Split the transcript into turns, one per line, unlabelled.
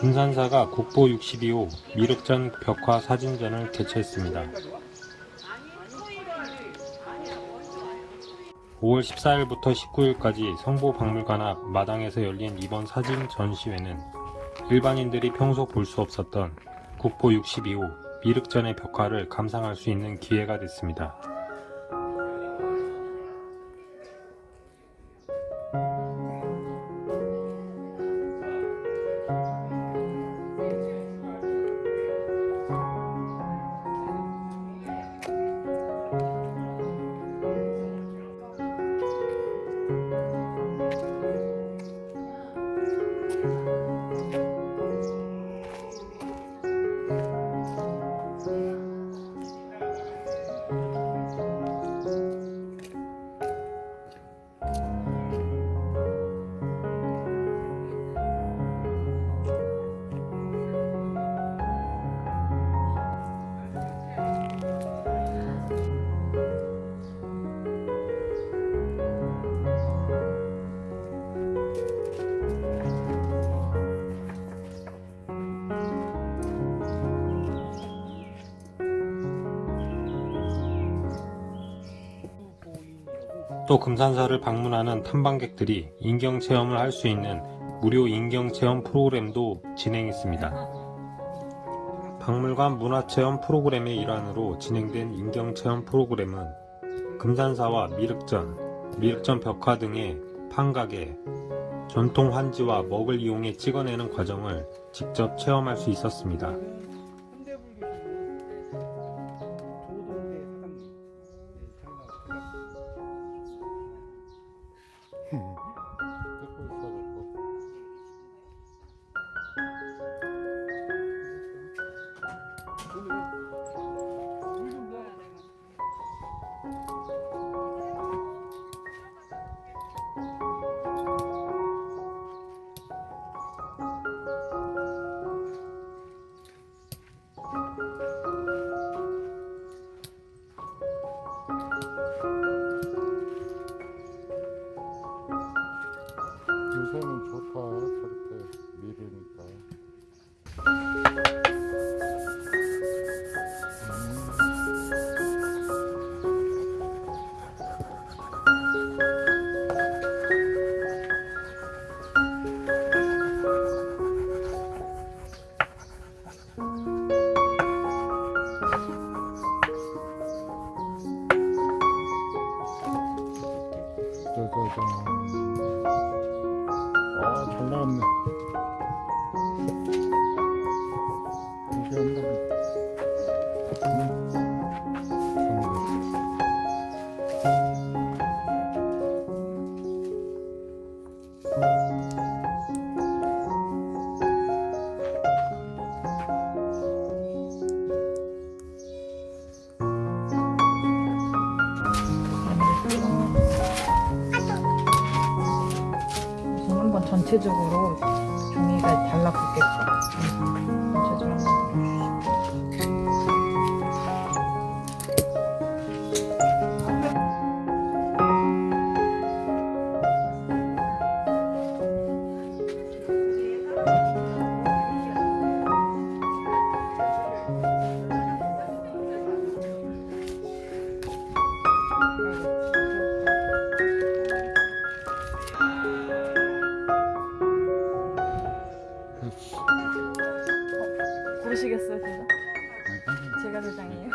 금산사가 국보 62호 미륵전 벽화 사진전을 개최했습니다. 5월 14일부터 19일까지 성보박물관 앞 마당에서 열린 이번 사진 전시회는 일반인들이 평소 볼 수 없었던 국보 62호 미륵전의 벽화를 감상할 수 있는 기회가 됐습니다. 또 금산사를 방문하는 탐방객들이 인경 체험을 할 수 있는 무료 인경 체험 프로그램도 진행했습니다. 박물관 문화체험 프로그램의 일환으로 진행된 인경 체험 프로그램은 금산사와 미륵전, 미륵전 벽화 등의 판가게, 전통 환지와 먹을 이용해 찍어내는 과정을 직접 체험할 수 있었습니다.
듣고 있어갖고 요새 저렇게 미르니까. 짜자잔
nome. 전체적으로 종이가 달라붙겠죠. 제가 세상이에요.